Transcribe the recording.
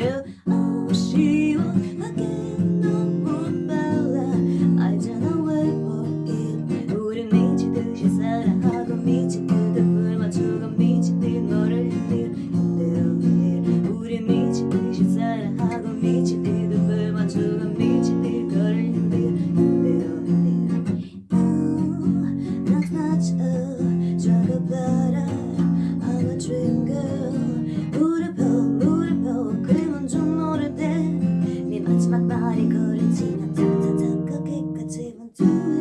med do it.